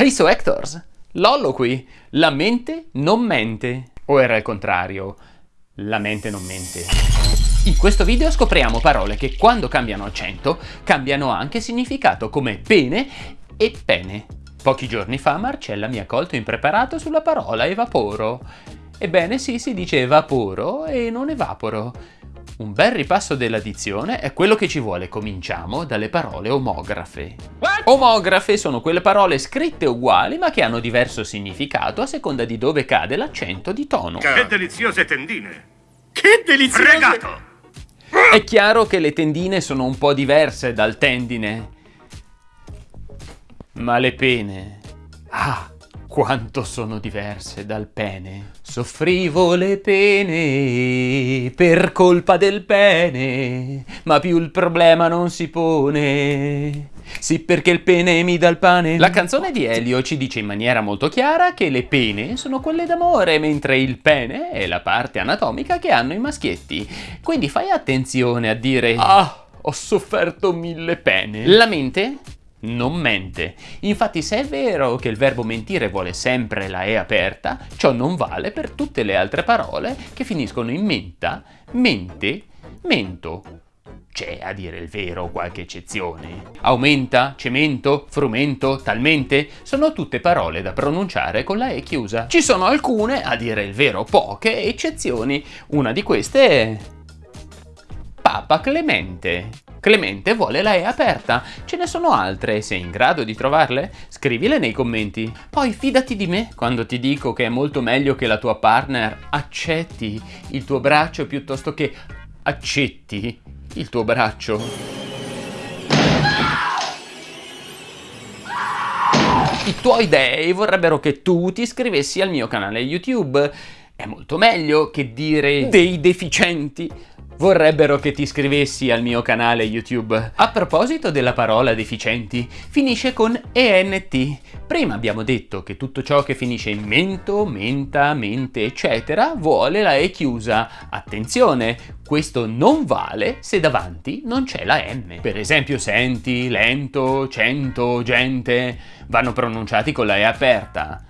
Hey so Hectors, Lollo qui, la mente non mente. O era il contrario, la mente non mente. In questo video scopriamo parole che quando cambiano accento cambiano anche significato come pene e pene. Pochi giorni fa Marcella mi ha colto impreparato sulla parola evaporo. Ebbene sì, si dice evaporo e non evaporo. Un bel ripasso della dizione è quello che ci vuole. Cominciamo dalle parole omografe. Omografe sono quelle parole scritte uguali ma che hanno diverso significato a seconda di dove cade l'accento di tono. Che deliziose tendine! Che deliziose... Fregato! È chiaro che le tendine sono un po' diverse dal tendine. Ma le pene... Ah, quanto sono diverse dal pene. Soffrivo le pene per colpa del pene, ma più il problema non si pone. Sì, perché il pene mi dà il pane. La canzone di Elio ci dice in maniera molto chiara che le pene sono quelle d'amore, mentre il pene è la parte anatomica che hanno i maschietti. Quindi fai attenzione a dire Ah, ho sofferto mille pene. La mente non mente. Infatti se è vero che il verbo mentire vuole sempre la E aperta, ciò non vale per tutte le altre parole che finiscono in menta, mente, mento. C'è a dire il vero qualche eccezione. Aumenta, cemento, frumento, talmente sono tutte parole da pronunciare con la E chiusa. Ci sono alcune, a dire il vero poche, eccezioni. Una di queste è... Papa Clemente. Clemente vuole la E aperta. Ce ne sono altre, sei in grado di trovarle? Scrivile nei commenti. Poi fidati di me quando ti dico che è molto meglio che la tua partner accetti il tuo braccio piuttosto che accetti il tuo braccio. I tuoi dei vorrebbero che tu ti iscrivessi al mio canale YouTube. È molto meglio che dire dei deficienti vorrebbero che ti iscrivessi al mio canale YouTube. A proposito della parola deficienti, finisce con ENT. Prima abbiamo detto che tutto ciò che finisce in mento, menta, mente, eccetera, vuole la E chiusa. Attenzione, questo non vale se davanti non c'è la M. Per esempio senti, lento, cento, gente, vanno pronunciati con la E aperta.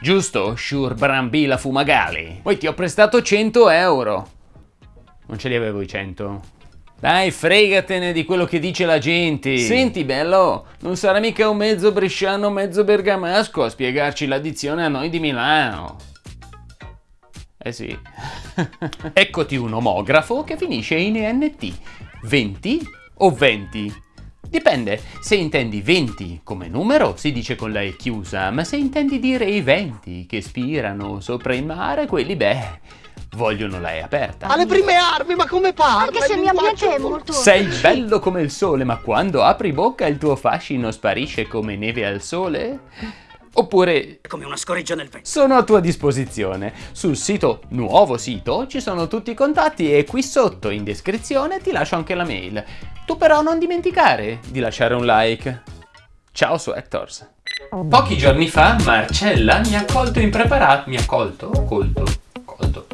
Giusto, Shur Brambila Fumagali? Poi ti ho prestato 100 euro. Non ce li avevo i 100. Dai, fregatene di quello che dice la gente. Senti, bello, non sarà mica un mezzo bresciano, mezzo bergamasco a spiegarci l'addizione a noi di Milano. Eh sì. Eccoti un omografo che finisce in ENT. 20 o 20? Dipende, se intendi 20 come numero si dice con la E chiusa, ma se intendi dire i venti che spirano sopra il mare, quelli beh, vogliono la E aperta. Alle prime armi, ma come parla? Anche se il mio ambiente è molto... Sei bello come il sole, ma quando apri bocca il tuo fascino sparisce come neve al sole? Oppure... Come una scoreggia nel vento. Sono a tua disposizione. Sul sito Nuovo Sito ci sono tutti i contatti e qui sotto in descrizione ti lascio anche la mail. Tu però non dimenticare di lasciare un like. Ciao su Hectors. Pochi giorni fa Marcella mi ha colto impreparato... Mi ha colto? Colto? Colto.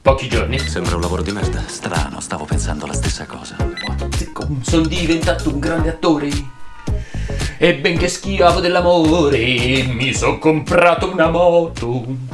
Pochi giorni. Sembra un lavoro di merda. Strano, stavo pensando la stessa cosa. Sono diventato un grande attore. E benché schiavo dell'amore, mi sono comprato una moto.